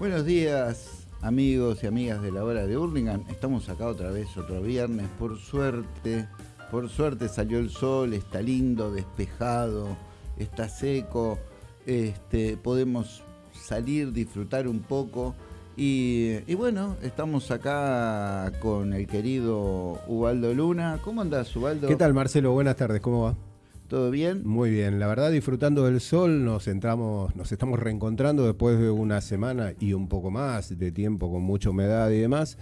Buenos días, amigos y amigas de la hora de Hurlingham. Estamos acá otra vez, otro viernes. Por suerte, por suerte salió el sol, está lindo, despejado, está seco. Este, podemos salir, disfrutar un poco. Y, y bueno, estamos acá con el querido Ubaldo Luna. ¿Cómo andás, Ubaldo? ¿Qué tal, Marcelo? Buenas tardes, ¿cómo va? ¿Todo bien? Muy bien, la verdad disfrutando del sol, nos entramos, nos estamos reencontrando después de una semana y un poco más de tiempo con mucha humedad y demás.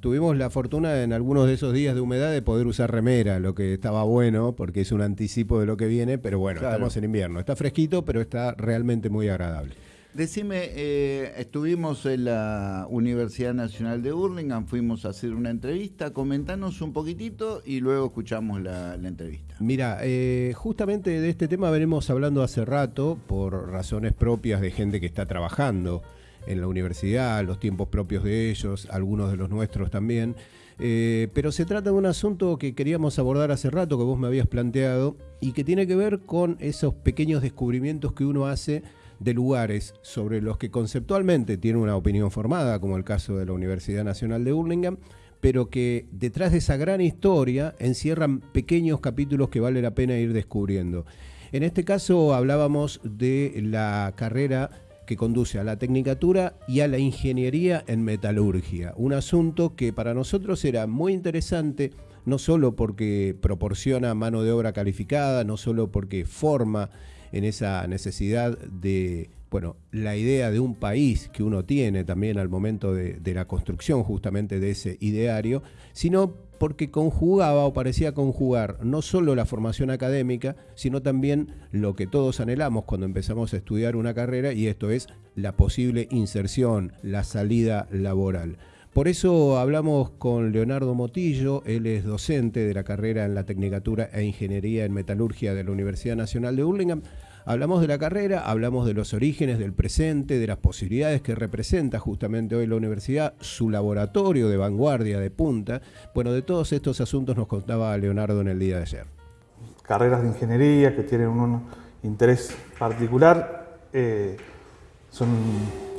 Tuvimos la fortuna en algunos de esos días de humedad de poder usar remera, lo que estaba bueno porque es un anticipo de lo que viene, pero bueno, Claro. estamos en invierno. Está fresquito, pero está realmente muy agradable. Decime, eh, estuvimos en la Universidad Nacional de Hurlingham, fuimos a hacer una entrevista, comentanos un poquitito y luego escuchamos la, la entrevista. Mira, eh, justamente de este tema venimos hablando hace rato por razones propias de gente que está trabajando en la universidad, los tiempos propios de ellos, algunos de los nuestros también. Eh, pero se trata de un asunto que queríamos abordar hace rato, que vos me habías planteado, y que tiene que ver con esos pequeños descubrimientos que uno hace de lugares sobre los que conceptualmente tiene una opinión formada, como el caso de la Universidad Nacional de Hurlingham, pero que detrás de esa gran historia encierran pequeños capítulos que vale la pena ir descubriendo. En este caso hablábamos de la carrera que conduce a la tecnicatura y a la ingeniería en metalurgia, un asunto que para nosotros era muy interesante, no solo porque proporciona mano de obra calificada, no solo porque forma en esa necesidad de, bueno, la idea de un país que uno tiene también al momento de, la construcción justamente de ese ideario, sino porque conjugaba o parecía conjugar no solo la formación académica, sino también lo que todos anhelamos cuando empezamos a estudiar una carrera y esto es la posible inserción, la salida laboral. Por eso hablamos con Leonardo Motillo, él es docente de la carrera en la Tecnicatura e Ingeniería en Metalurgia de la Universidad Nacional de Hurlingham. Hablamos de la carrera, hablamos de los orígenes, del presente, de las posibilidades que representa justamente hoy la universidad, su laboratorio de vanguardia, de punta. Bueno, de todos estos asuntos nos contaba Leonardo en el día de ayer. carreras de ingeniería que tienen un interés particular. eh, son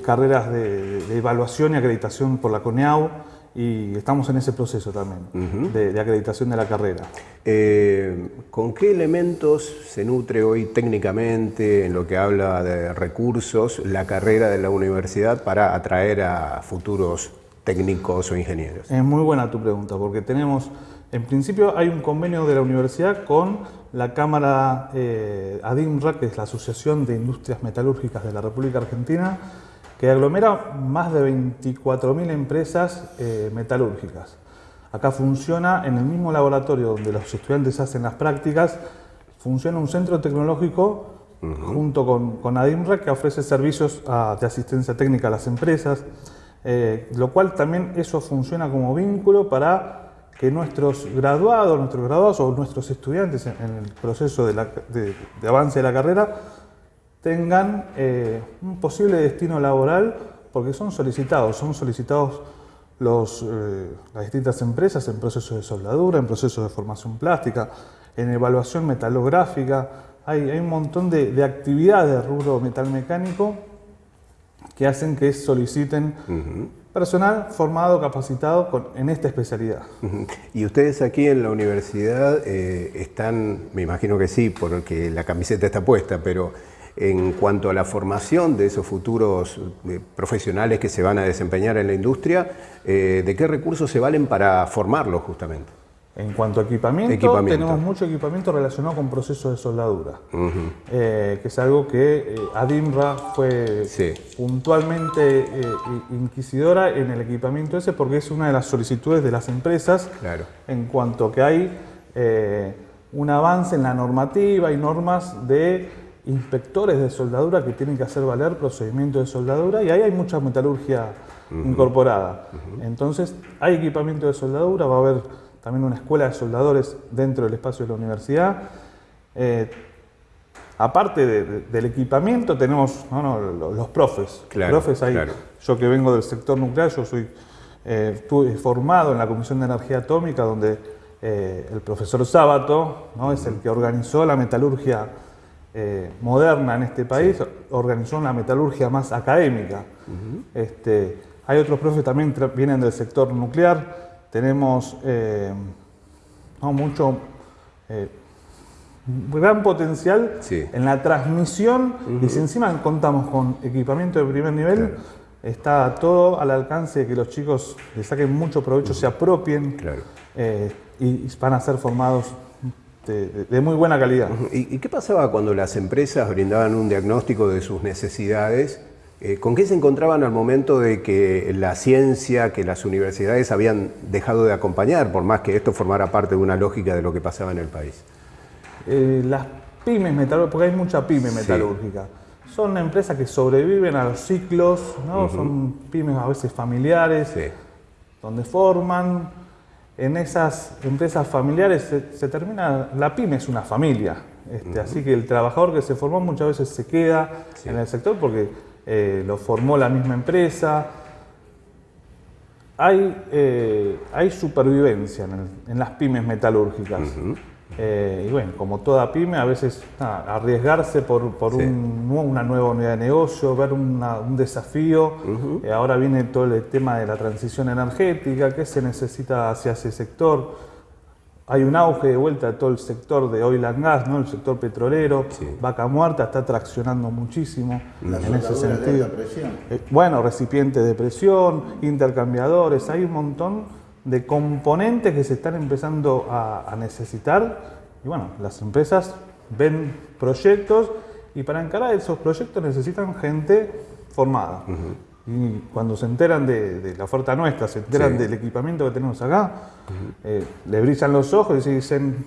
carreras de, de evaluación y acreditación por la CONEAU y estamos en ese proceso también de, de acreditación de la carrera. Eh, ¿Con qué elementos se nutre hoy técnicamente en lo que habla de recursos la carrera de la universidad para atraer a futuros técnicos o ingenieros? Es muy buena tu pregunta porque tenemos, en principio hay un convenio de la universidad con la Cámara eh, ADIMRA, que es la Asociación de Industrias Metalúrgicas de la República Argentina, que aglomera más de 24.000 empresas eh, metalúrgicas. Acá funciona en el mismo laboratorio donde los estudiantes hacen las prácticas, funciona un centro tecnológico junto con, con ADIMRA que ofrece servicios ah, de asistencia técnica a las empresas, eh, lo cual también eso funciona como vínculo para que nuestros graduados, nuestros graduados o nuestros estudiantes en, en el proceso de, la- de- de avance de la carrera tengan eh, un posible destino laboral porque son solicitados, son solicitados los, eh, las distintas empresas en procesos de soldadura, en procesos de formación plástica, en evaluación metalográfica. Hay, hay un montón de, de actividades de rubro metalmecánico que hacen que soliciten personal formado, capacitado con- en esta especialidad. Y ustedes aquí en la universidad eh, están, me imagino que sí, porque la camiseta está puesta, pero en cuanto a la formación de esos futuros eh, profesionales que se van a desempeñar en la industria, eh, ¿de qué recursos se valen para formarlos justamente? En cuanto a equipamiento, Equipamiento. tenemos mucho equipamiento relacionado con procesos de soldadura, eh, que es algo que eh, ADIMRA fue Sí. puntualmente eh, inquisidora en el equipamiento ese porque es una de las solicitudes de las empresas Claro. en cuanto que hay un avance en la normativa y normas de inspectores de soldadura que tienen que hacer valer procedimientos de soldadura y ahí hay mucha metalurgia incorporada. Entonces hay equipamiento de soldadura, va a haber también una escuela de soldadores dentro del espacio de la universidad. Eh, aparte de- de- del equipamiento tenemos no, no, lo- los profes. Claro, profes hay, claro. Yo que vengo del sector nuclear, yo soy eh, estuve formado en la Comisión de Energía Atómica, donde eh, el profesor Sábato ¿no? es el que organizó la metalurgia eh, moderna en este país, organizó una metalurgia más académica. este, hay otros profes también que vienen del sector nuclear. Tenemos eh, mucho eh, gran potencial en la transmisión y si encima contamos con equipamiento de primer nivel, está todo al alcance de que los chicos le saquen mucho provecho, se apropien y van a ser formados de, muy buena calidad. ¿Y, qué pasaba cuando las empresas brindaban un diagnóstico de sus necesidades? Eh, ¿Con qué se encontraban al momento de que la ciencia, que las universidades habían dejado de acompañar, por más que esto formara parte de una lógica de lo que pasaba en el país? Eh, las pymes metalúrgicas, porque hay mucha pyme metalúrgica, son empresas que sobreviven a los ciclos, ¿no? son pymes a veces familiares, donde forman, en esas empresas familiares se, termina, la pyme es una familia, este, así que el trabajador que se formó muchas veces se queda en el sector porque eh, lo formó la misma empresa. Hay, eh, hay supervivencia en, las pymes metalúrgicas. Eh, y bueno, como toda pyme, a veces arriesgarse por, una nueva unidad de negocio, ver un desafío. Eh, ahora viene todo el tema de la transición energética, qué se necesita hacia ese sector. Hay un auge de vuelta de todo el sector de oil and gas, ¿no? el sector petrolero. Vaca muerta está traccionando muchísimo en ese sentido. Eh, bueno, recipientes de presión, intercambiadores, hay un montón de componentes que se están empezando a, necesitar. Y bueno, las empresas ven proyectos y para encarar esos proyectos necesitan gente formada. Y cuando se enteran de, la oferta nuestra, se enteran del equipamiento que tenemos acá, eh, le brillan los ojos y dicen,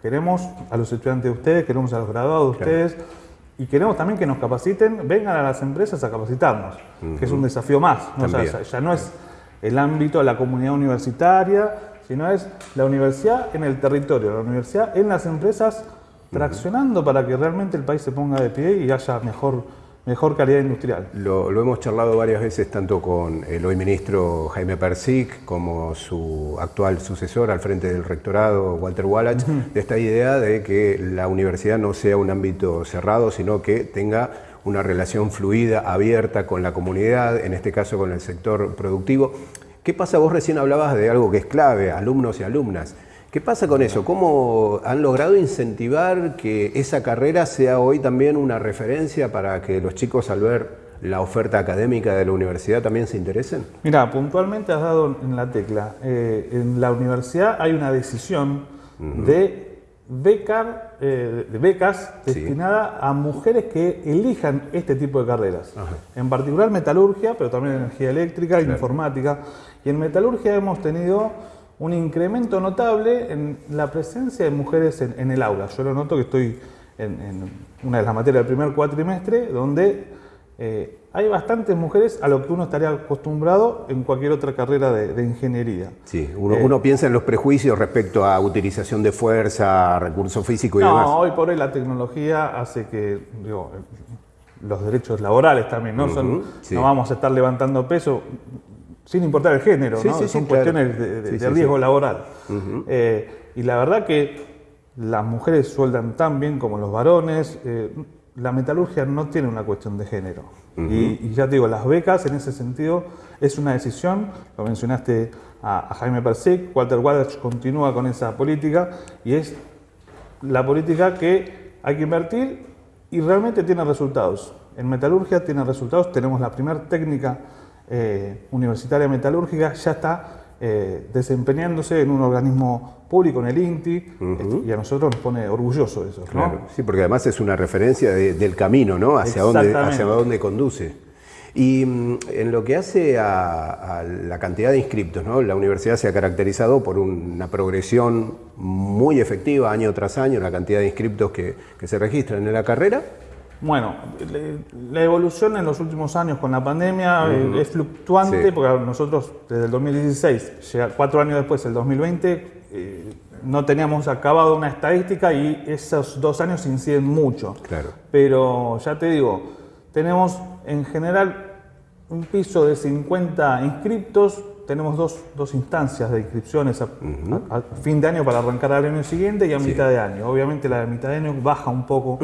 queremos a los estudiantes de ustedes, queremos a los graduados de ustedes, y queremos también que nos capaciten, vengan a las empresas a capacitarnos, que es un desafío más. ya no es el ámbito de la comunidad universitaria, sino es la universidad en el territorio, la universidad en las empresas, traccionando para que realmente el país se ponga de pie y haya mejor, mejor calidad industrial. Lo, hemos charlado varias veces tanto con el hoy ministro Jaime Persic como su actual sucesor al frente del rectorado, Walter Wallach, de esta idea de que la universidad no sea un ámbito cerrado, sino que tenga una relación fluida, abierta con la comunidad, en este caso con el sector productivo. ¿Qué pasa? Vos recién hablabas de algo que es clave, alumnos y alumnas. ¿Qué pasa con eso? ¿Cómo han logrado incentivar que esa carrera sea hoy también una referencia para que los chicos al ver la oferta académica de la universidad también se interesen? Mira, puntualmente has dado en la tecla. Eh, en la universidad hay una decisión de becar, eh, becas destinadas a mujeres que elijan este tipo de carreras. En particular metalurgia, pero también energía eléctrica, informática. Y en metalurgia hemos tenido un incremento notable en la presencia de mujeres en, el aula. Yo lo noto que estoy en, una de las materias del primer cuatrimestre, donde eh, hay bastantes mujeres a lo que uno estaría acostumbrado en cualquier otra carrera de, ingeniería. Sí, uno, eh, uno, piensa en los prejuicios respecto a utilización de fuerza, recursos físicos y demás. No, hoy por hoy la tecnología hace que digo, los derechos laborales también, ¿no? Son, No vamos a estar levantando peso sin importar el género, ¿no? Son cuestiones de, riesgo laboral. Eh, y la verdad que las mujeres sueldan tan bien como los varones. Eh, la metalurgia no tiene una cuestión de género. y, ya te digo, las becas en ese sentido es una decisión, lo mencionaste a, Jaime Persic, Walter Wallach continúa con esa política y es la política que hay que invertir y realmente tiene resultados. En metalurgia tiene resultados, tenemos la primera técnica eh, universitaria metalúrgica, ya está eh, desempeñándose en un organismo público, en el INTI, y a nosotros nos pone orgulloso eso. Claro, sí, porque además es una referencia del camino, ¿no? Hacia dónde, hacia dónde conduce. Y mm, en lo que hace a, la cantidad de inscriptos, ¿no? la universidad se ha caracterizado por una progresión muy efectiva año tras año, la cantidad de inscriptos que, que se registran en la carrera, bueno, la evolución en los últimos años con la pandemia eh, es fluctuante, porque nosotros desde el 2016, cuatro años después, el 2020, eh, no teníamos acabado una estadística y esos dos años inciden mucho. Claro. Pero ya te digo, tenemos en general un piso de 50 inscriptos, tenemos dos, dos instancias de inscripciones a, fin de año para arrancar al año siguiente y a mitad de año. Obviamente la de mitad de año baja un poco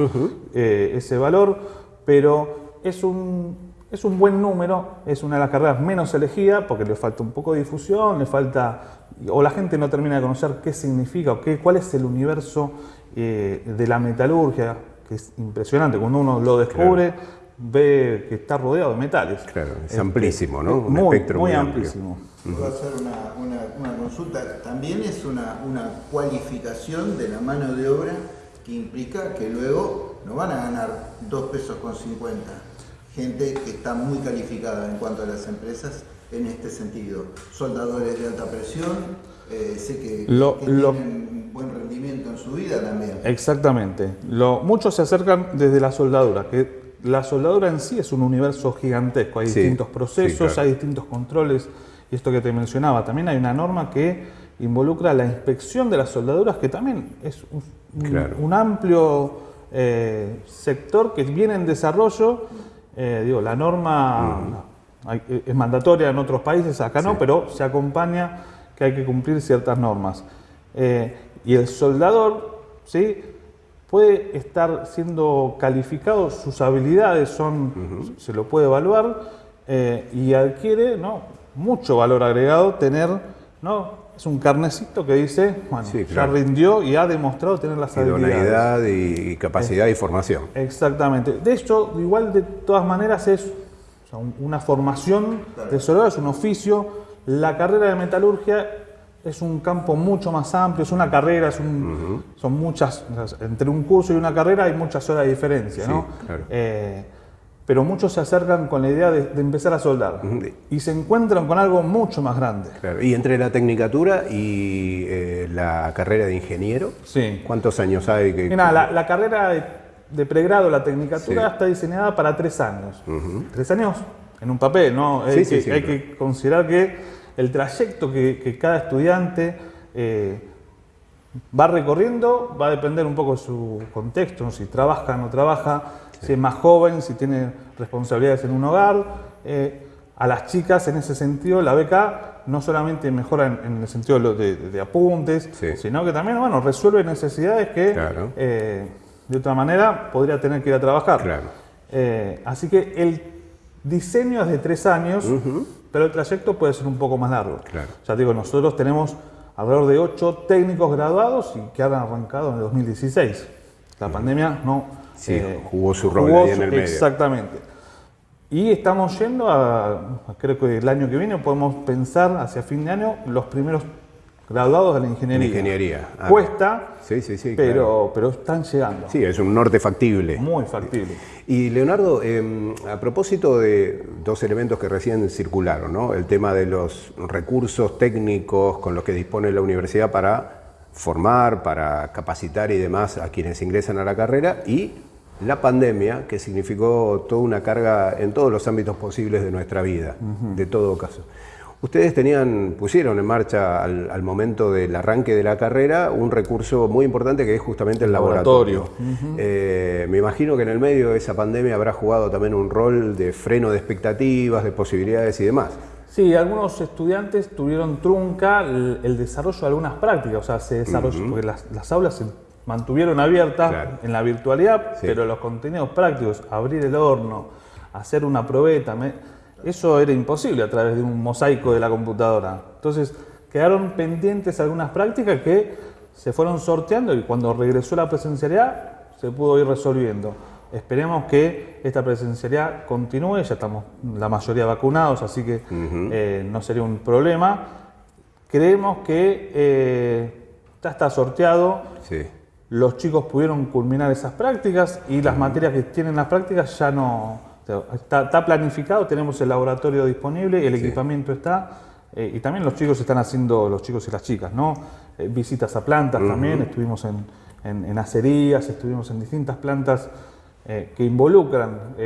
eh, ese valor, pero es un, es un buen número, es una de las carreras menos elegidas porque le falta un poco de difusión, le falta, o la gente no termina de conocer qué significa o qué, cuál es el universo eh, de la metalurgia, que es impresionante. Cuando uno lo descubre, ve que está rodeado de metales. Claro, es este, amplísimo, ¿no? Un muy, espectro muy, amplísimo. Puedo hacer una, consulta. También es una, una cualificación de la mano de obra que implica que luego no van a ganar dos pesos con 50. Gente que está muy calificada en cuanto a las empresas en este sentido. Soldadores de alta presión, eh, sé que, tienen buen rendimiento en su vida también. Exactamente. Lo, muchos se acercan desde la soldadura, que la soldadura en sí es un universo gigantesco, hay distintos procesos, hay distintos controles, y esto que te mencionaba, también hay una norma que involucra la inspección de las soldaduras, que también es un, amplio eh, sector que viene en desarrollo. Eh, digo, la norma es mandatoria en otros países, acá no, pero se acompaña que hay que cumplir ciertas normas. Eh, y el soldador, ¿sí? Puede estar siendo calificado, sus habilidades son, se lo puede evaluar eh, y adquiere ¿no? mucho valor agregado tener, ¿no? es un carnecito que dice, bueno, ya rindió y ha demostrado tener las habilidades. y capacidad y formación. Exactamente. De hecho, igual de todas maneras es una formación de soldado, es un oficio. La carrera de metalurgia es un campo mucho más amplio, es una carrera, es son muchas, entre un curso y una carrera hay muchas horas de diferencia, ¿no? Eh, pero muchos se acercan con la idea de, empezar a soldar y se encuentran con algo mucho más grande. Y entre la tecnicatura y eh, la carrera de ingeniero, ¿cuántos años hay? Que, Mira, la, carrera de, pregrado, la tecnicatura, está diseñada para tres años. Tres años en un papel, ¿no? hay que considerar que el trayecto que, cada estudiante eh, va recorriendo va a depender un poco de su contexto, si trabaja o no trabaja, si es más joven, si tiene responsabilidades en un hogar. Eh, a las chicas en ese sentido la beca no solamente mejora en, el sentido de, apuntes, sino que también bueno, resuelve necesidades que eh, de otra manera podría tener que ir a trabajar. así que el diseño es de tres años, pero el trayecto puede ser un poco más largo. Claro. Ya digo, nosotros tenemos alrededor de ocho técnicos graduados y que han arrancado en el 2016. La pandemia no... Sí, eh, jugó su rol ahí en el medio. Exactamente. Y estamos yendo a, creo que el año que viene podemos pensar hacia fin de año los primeros graduados de la ingeniería. ingeniería. Ah, Cuesta, sí, sí, sí, pero, pero están llegando. Sí, es un norte factible. Muy factible. Y Leonardo, em, a propósito de dos elementos que recién circularon, ¿no? el tema de los recursos técnicos con los que dispone la universidad para formar, para capacitar y demás a quienes ingresan a la carrera y la pandemia, que significó toda una carga en todos los ámbitos posibles de nuestra vida, de todo caso. Ustedes tenían, pusieron en marcha al, momento del arranque de la carrera un recurso muy importante que es justamente el laboratorio. Eh, me imagino que en el medio de esa pandemia habrá jugado también un rol de freno de expectativas, de posibilidades y demás. Sí, algunos estudiantes tuvieron trunca el, desarrollo de algunas prácticas, o sea, se desarrolló, porque las, aulas se mantuvieron abiertas en la virtualidad, pero los contenidos prácticos, abrir el horno, hacer una probeta, eso era imposible a través de un mosaico de la computadora. Entonces quedaron pendientes algunas prácticas que se fueron sorteando y cuando regresó la presencialidad se pudo ir resolviendo. Esperemos que esta presencialidad continúe, ya estamos la mayoría vacunados, así que eh, no sería un problema. Creemos que eh, ya está sorteado, los chicos pudieron culminar esas prácticas y las materias que tienen las prácticas ya no, Está, planificado, tenemos el laboratorio disponible, el equipamiento está, eh, y también los chicos están haciendo, los chicos y las chicas, ¿no? Eh, visitas a plantas también, estuvimos en, en, acerías, estuvimos en distintas plantas eh, que involucran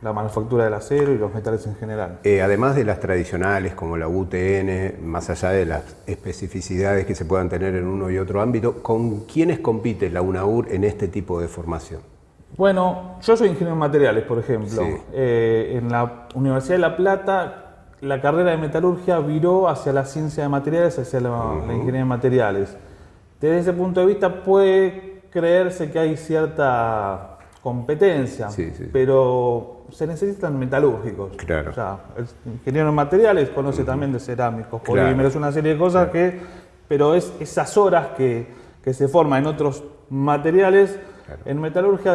la manufactura del acero y los metales en general. además de las tradicionales como la UTN, más allá de las especificidades que se puedan tener en uno y otro ámbito, ¿con quiénes compite la UNAUR en este tipo de formación? Bueno, yo soy ingeniero en materiales, por ejemplo. Eh, en la Universidad de La Plata, la carrera de metalurgia viró hacia la ciencia de materiales, hacia la, ingeniería de materiales. Desde ese punto de vista puede creerse que hay cierta competencia, pero se necesitan metalúrgicos. Claro. O sea, el ingeniero en materiales conoce también de cerámicos, polímeros, una serie de cosas que, pero es esas horas que, que se forman en otros materiales, en metalurgia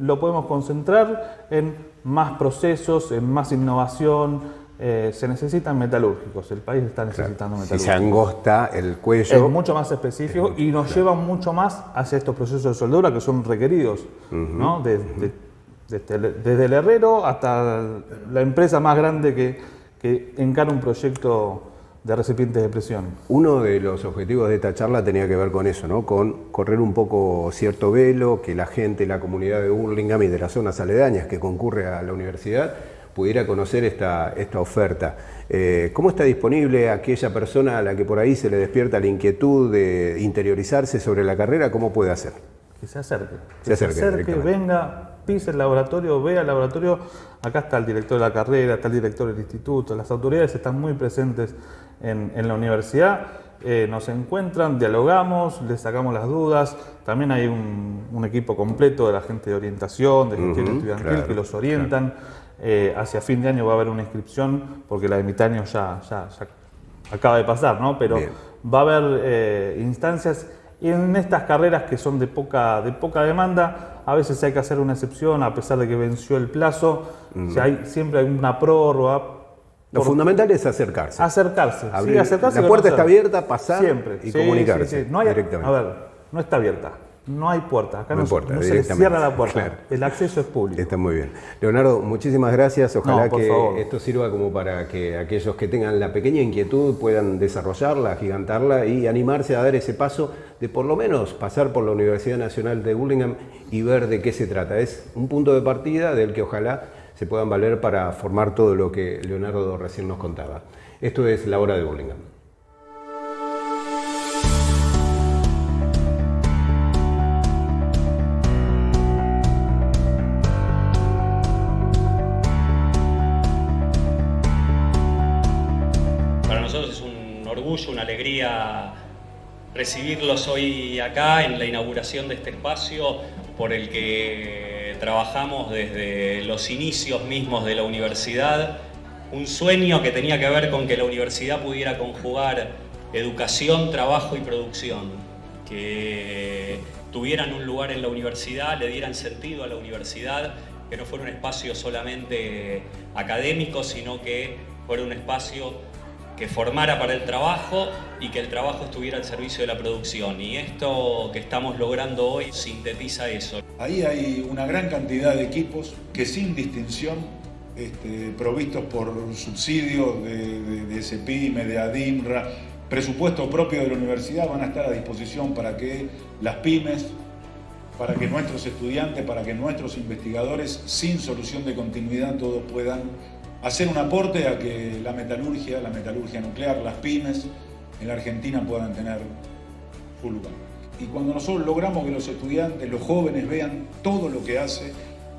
lo podemos concentrar en más procesos, en más innovación, eh, se necesitan metalúrgicos, el país está necesitando metalúrgicos. Si se angosta el cuello. Es mucho más específico y nos lleva mucho más hacia estos procesos de soldadura que son requeridos, ¿no? desde, el herrero hasta la empresa más grande que, que encara un proyecto de recipientes de presión. Uno de los objetivos de esta charla tenía que ver con eso, ¿no? con correr un poco cierto velo, que la gente, la comunidad de Burlingame y de las zonas aledañas que concurre a la universidad pudiera conocer esta, esta oferta. Eh, ¿Cómo está disponible aquella persona a la que por ahí se le despierta la inquietud de interiorizarse sobre la carrera? ¿Cómo puede hacer? Que se acerque. Que se acerque, venga, pise el laboratorio, vea el laboratorio. Acá está el director de la carrera, está el director del instituto. Las autoridades están muy presentes en, la universidad. Eh, nos encuentran, dialogamos, les sacamos las dudas. También hay un, equipo completo de la gente de orientación, de gestión estudiantil que los orientan. Eh, hacia fin de año va a haber una inscripción, porque la de mitad año ya, ya, acaba de pasar, ¿no? Pero va a haber eh, instancias y en estas carreras que son de poca, de poca demanda, a veces hay que hacer una excepción a pesar de que venció el plazo. Mm. hay, siempre hay una prórroga. Lo fundamental es acercarse. Acercarse. acercarse la puerta está abierta, pasar siempre. y comunicarse no hay, directamente. A ver, no está abierta. No hay puerta, acá no, se cierra la puerta. El acceso es público. Está muy bien. Leonardo, muchísimas gracias. Ojalá que esto sirva como para que aquellos que tengan la pequeña inquietud puedan desarrollarla, gigantarla y animarse a dar ese paso de por lo menos pasar por la Universidad Nacional de Burlingame y ver de qué se trata. Es un punto de partida del que ojalá se puedan valer para formar todo lo que Leonardo recién nos contaba. Esto es la hora de Burlingame. una alegría recibirlos hoy acá en la inauguración de este espacio por el que trabajamos desde los inicios mismos de la universidad. Un sueño que tenía que ver con que la universidad pudiera conjugar educación, trabajo y producción. Que tuvieran un lugar en la universidad, le dieran sentido a la universidad, que no fuera un espacio solamente académico, sino que fuera un espacio que formara para el trabajo y que el trabajo estuviera al servicio de la producción. Y esto que estamos logrando hoy sintetiza eso. Ahí hay una gran cantidad de equipos que sin distinción, este, provistos por subsidio de, de, SPIME, de ADIMRA, presupuesto propio de la universidad, van a estar a disposición para que las pymes, para que nuestros estudiantes, para que nuestros investigadores, sin solución de continuidad, todos puedan hacer un aporte a que la metalurgia, la metalurgia nuclear, las pymes en la Argentina puedan tener su lugar. Y cuando nosotros logramos que los estudiantes, los jóvenes vean todo lo que hace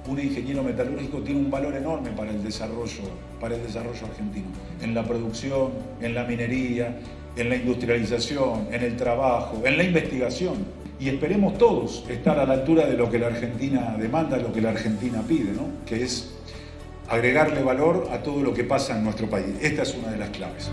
un ingeniero metalúrgico tiene un valor enorme para el desarrollo, para el desarrollo argentino, en la producción, en la minería, en la industrialización, en el trabajo, en la investigación. Y esperemos todos estar a la altura de lo que la Argentina demanda, lo que la Argentina pide, ¿no? que es agregarle valor a todo lo que pasa en nuestro país. Esta es una de las claves.